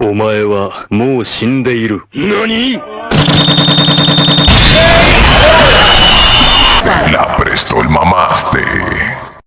お前はもう死んでいる。何？